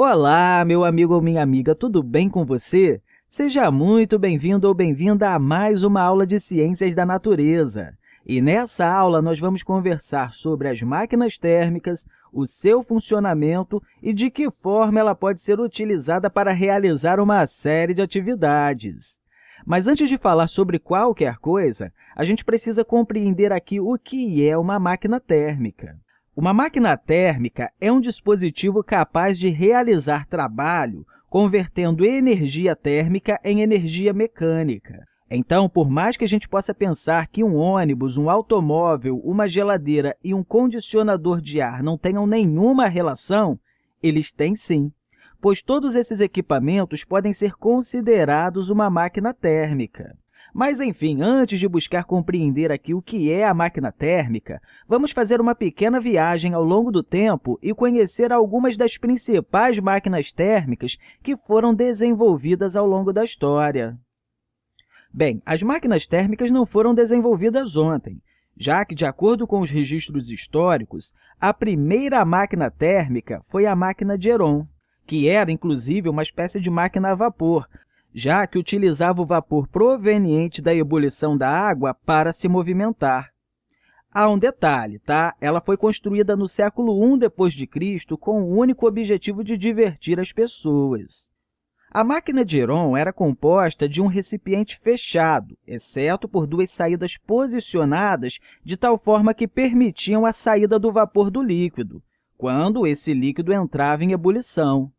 Olá, meu amigo ou minha amiga, tudo bem com você? Seja muito bem-vindo ou bem-vinda a mais uma aula de Ciências da Natureza. E nessa aula, nós vamos conversar sobre as máquinas térmicas, o seu funcionamento e de que forma ela pode ser utilizada para realizar uma série de atividades. Mas antes de falar sobre qualquer coisa, a gente precisa compreender aqui o que é uma máquina térmica. Uma máquina térmica é um dispositivo capaz de realizar trabalho convertendo energia térmica em energia mecânica. Então, por mais que a gente possa pensar que um ônibus, um automóvel, uma geladeira e um condicionador de ar não tenham nenhuma relação, eles têm sim, pois todos esses equipamentos podem ser considerados uma máquina térmica. Mas, enfim, antes de buscar compreender aqui o que é a máquina térmica, vamos fazer uma pequena viagem ao longo do tempo e conhecer algumas das principais máquinas térmicas que foram desenvolvidas ao longo da história. Bem, as máquinas térmicas não foram desenvolvidas ontem, já que, de acordo com os registros históricos, a primeira máquina térmica foi a máquina de Heron, que era, inclusive, uma espécie de máquina a vapor, já que utilizava o vapor proveniente da ebulição da água para se movimentar. Há um detalhe, tá? Ela foi construída no século I d.C. com o único objetivo de divertir as pessoas. A máquina de Heron era composta de um recipiente fechado, exceto por duas saídas posicionadas de tal forma que permitiam a saída do vapor do líquido, quando esse líquido entrava em ebulição.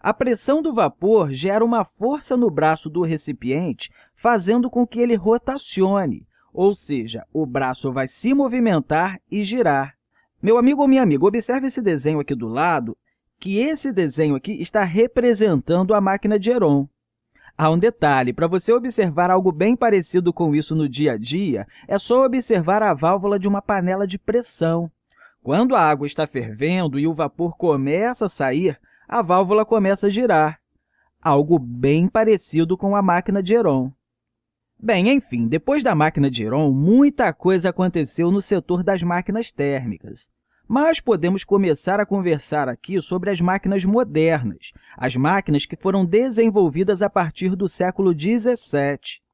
A pressão do vapor gera uma força no braço do recipiente, fazendo com que ele rotacione, ou seja, o braço vai se movimentar e girar. Meu amigo ou minha amiga, observe esse desenho aqui do lado, que esse desenho aqui está representando a máquina de Heron. Há um detalhe, para você observar algo bem parecido com isso no dia a dia, é só observar a válvula de uma panela de pressão. Quando a água está fervendo e o vapor começa a sair, a válvula começa a girar, algo bem parecido com a máquina de Heron. Bem, enfim, depois da máquina de Heron, muita coisa aconteceu no setor das máquinas térmicas. Mas podemos começar a conversar aqui sobre as máquinas modernas, as máquinas que foram desenvolvidas a partir do século XVII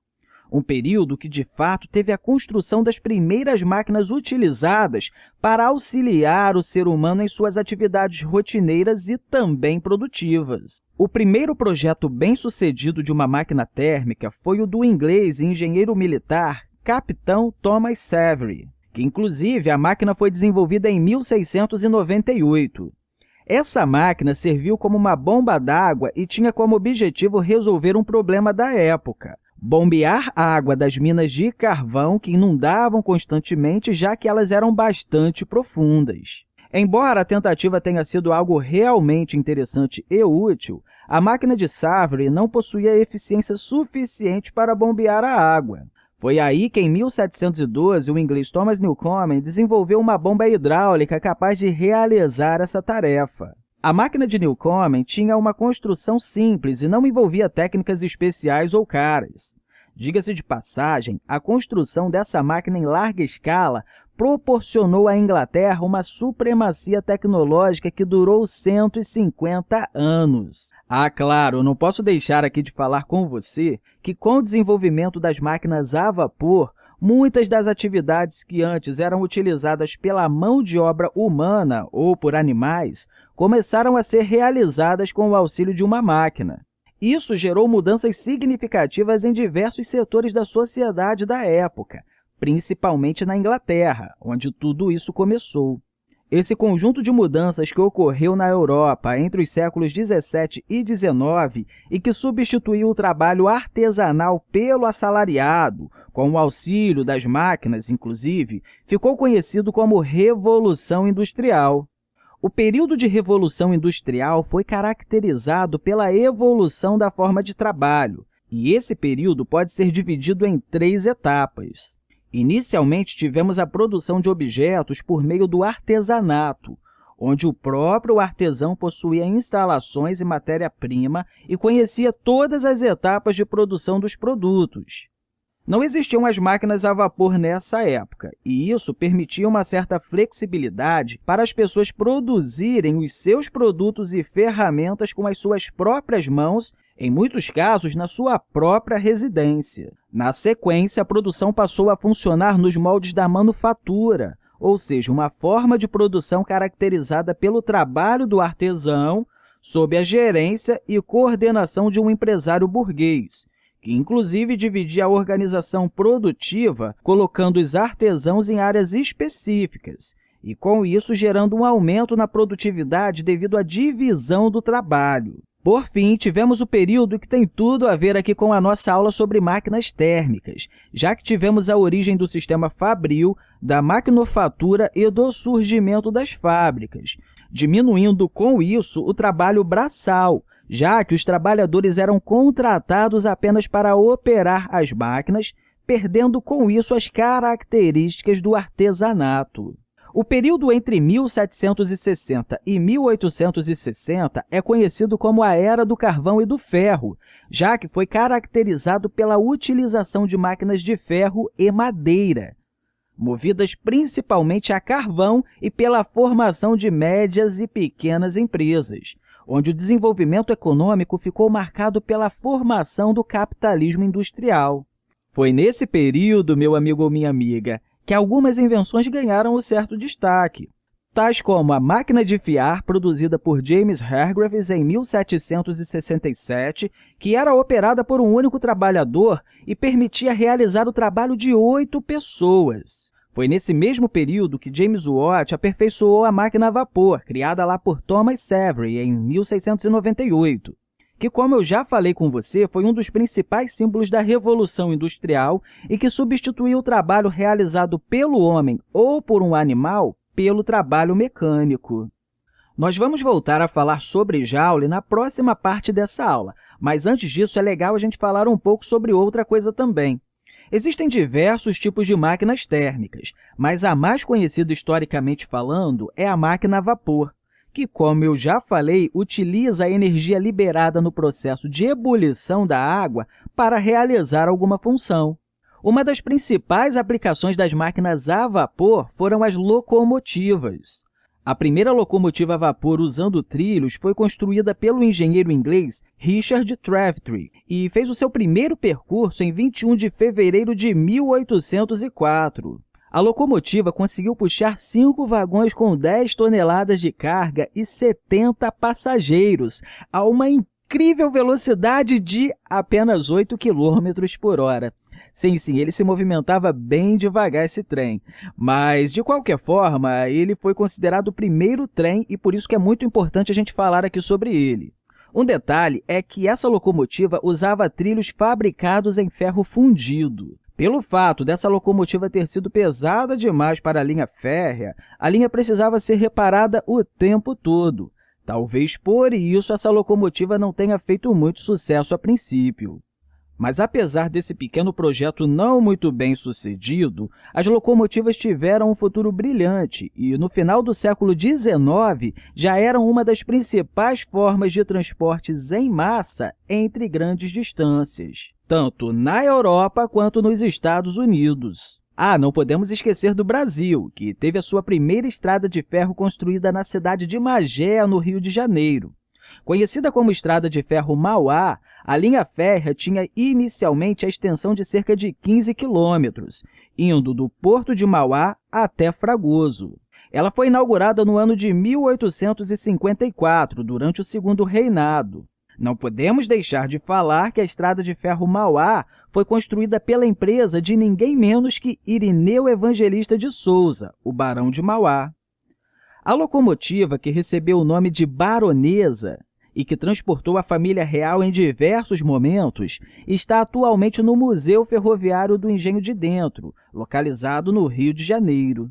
um período que, de fato, teve a construção das primeiras máquinas utilizadas para auxiliar o ser humano em suas atividades rotineiras e também produtivas. O primeiro projeto bem-sucedido de uma máquina térmica foi o do inglês e engenheiro militar Capitão Thomas Savery, que, inclusive, a máquina foi desenvolvida em 1698. Essa máquina serviu como uma bomba d'água e tinha como objetivo resolver um problema da época, bombear água das minas de carvão que inundavam constantemente, já que elas eram bastante profundas. Embora a tentativa tenha sido algo realmente interessante e útil, a máquina de Savary não possuía eficiência suficiente para bombear a água. Foi aí que, em 1712, o inglês Thomas Newcomen desenvolveu uma bomba hidráulica capaz de realizar essa tarefa. A máquina de Newcomen tinha uma construção simples e não envolvia técnicas especiais ou caras. Diga-se de passagem, a construção dessa máquina em larga escala proporcionou à Inglaterra uma supremacia tecnológica que durou 150 anos. Ah, claro, não posso deixar aqui de falar com você que, com o desenvolvimento das máquinas a vapor, muitas das atividades que antes eram utilizadas pela mão de obra humana ou por animais começaram a ser realizadas com o auxílio de uma máquina. Isso gerou mudanças significativas em diversos setores da sociedade da época, principalmente na Inglaterra, onde tudo isso começou. Esse conjunto de mudanças que ocorreu na Europa entre os séculos 17 e 19 e que substituiu o trabalho artesanal pelo assalariado, com o auxílio das máquinas, inclusive, ficou conhecido como Revolução Industrial. O período de Revolução Industrial foi caracterizado pela evolução da forma de trabalho, e esse período pode ser dividido em três etapas. Inicialmente, tivemos a produção de objetos por meio do artesanato, onde o próprio artesão possuía instalações e matéria-prima e conhecia todas as etapas de produção dos produtos. Não existiam as máquinas a vapor nessa época, e isso permitia uma certa flexibilidade para as pessoas produzirem os seus produtos e ferramentas com as suas próprias mãos, em muitos casos, na sua própria residência. Na sequência, a produção passou a funcionar nos moldes da manufatura, ou seja, uma forma de produção caracterizada pelo trabalho do artesão sob a gerência e coordenação de um empresário burguês, inclusive dividia a organização produtiva, colocando os artesãos em áreas específicas, e com isso gerando um aumento na produtividade devido à divisão do trabalho. Por fim, tivemos o período que tem tudo a ver aqui com a nossa aula sobre máquinas térmicas, já que tivemos a origem do sistema fabril, da maquinofatura e do surgimento das fábricas, diminuindo com isso o trabalho braçal, já que os trabalhadores eram contratados apenas para operar as máquinas, perdendo com isso as características do artesanato. O período entre 1760 e 1860 é conhecido como a Era do Carvão e do Ferro, já que foi caracterizado pela utilização de máquinas de ferro e madeira, movidas principalmente a carvão e pela formação de médias e pequenas empresas onde o desenvolvimento econômico ficou marcado pela formação do capitalismo industrial. Foi nesse período, meu amigo ou minha amiga, que algumas invenções ganharam o certo destaque, tais como a máquina de fiar, produzida por James Hargreaves em 1767, que era operada por um único trabalhador e permitia realizar o trabalho de oito pessoas. Foi nesse mesmo período que James Watt aperfeiçoou a máquina a vapor, criada lá por Thomas Savery em 1698, que, como eu já falei com você, foi um dos principais símbolos da Revolução Industrial e que substituiu o trabalho realizado pelo homem ou por um animal pelo trabalho mecânico. Nós vamos voltar a falar sobre Joule na próxima parte dessa aula, mas antes disso é legal a gente falar um pouco sobre outra coisa também. Existem diversos tipos de máquinas térmicas, mas a mais conhecida historicamente falando é a máquina a vapor, que, como eu já falei, utiliza a energia liberada no processo de ebulição da água para realizar alguma função. Uma das principais aplicações das máquinas a vapor foram as locomotivas. A primeira locomotiva a vapor usando trilhos foi construída pelo engenheiro inglês Richard Trevithick e fez o seu primeiro percurso em 21 de fevereiro de 1804. A locomotiva conseguiu puxar cinco vagões com 10 toneladas de carga e 70 passageiros, a uma incrível velocidade de apenas 8 km por hora. Sim, sim, ele se movimentava bem devagar esse trem, mas, de qualquer forma, ele foi considerado o primeiro trem e por isso que é muito importante a gente falar aqui sobre ele. Um detalhe é que essa locomotiva usava trilhos fabricados em ferro fundido. Pelo fato dessa locomotiva ter sido pesada demais para a linha férrea, a linha precisava ser reparada o tempo todo. Talvez por isso essa locomotiva não tenha feito muito sucesso a princípio. Mas, apesar desse pequeno projeto não muito bem sucedido, as locomotivas tiveram um futuro brilhante e, no final do século XIX, já eram uma das principais formas de transportes em massa entre grandes distâncias, tanto na Europa quanto nos Estados Unidos. Ah, não podemos esquecer do Brasil, que teve a sua primeira estrada de ferro construída na cidade de Magé, no Rio de Janeiro. Conhecida como Estrada de Ferro Mauá, a linha férrea tinha inicialmente a extensão de cerca de 15 quilômetros, indo do Porto de Mauá até Fragoso. Ela foi inaugurada no ano de 1854, durante o segundo reinado. Não podemos deixar de falar que a Estrada de Ferro Mauá foi construída pela empresa de ninguém menos que Irineu Evangelista de Souza, o Barão de Mauá. A locomotiva, que recebeu o nome de Baronesa, e que transportou a família real em diversos momentos, está atualmente no Museu Ferroviário do Engenho de Dentro, localizado no Rio de Janeiro.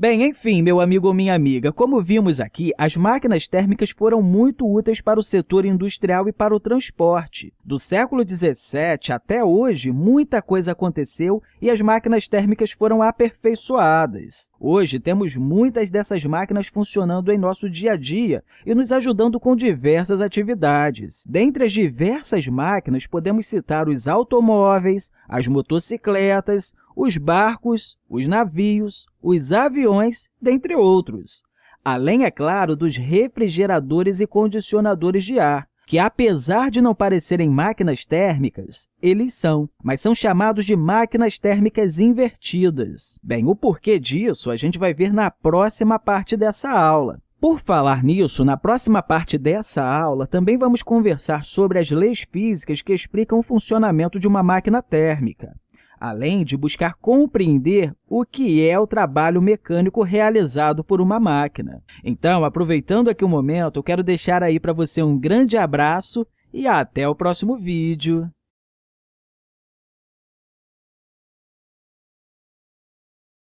Bem, enfim, meu amigo ou minha amiga, como vimos aqui, as máquinas térmicas foram muito úteis para o setor industrial e para o transporte. Do século XVII até hoje, muita coisa aconteceu e as máquinas térmicas foram aperfeiçoadas. Hoje, temos muitas dessas máquinas funcionando em nosso dia a dia e nos ajudando com diversas atividades. Dentre as diversas máquinas, podemos citar os automóveis, as motocicletas, os barcos, os navios, os aviões, dentre outros. Além, é claro, dos refrigeradores e condicionadores de ar, que, apesar de não parecerem máquinas térmicas, eles são, mas são chamados de máquinas térmicas invertidas. Bem, o porquê disso a gente vai ver na próxima parte dessa aula. Por falar nisso, na próxima parte dessa aula, também vamos conversar sobre as leis físicas que explicam o funcionamento de uma máquina térmica além de buscar compreender o que é o trabalho mecânico realizado por uma máquina. Então, aproveitando aqui o momento, eu quero deixar aí para você um grande abraço e até o próximo vídeo.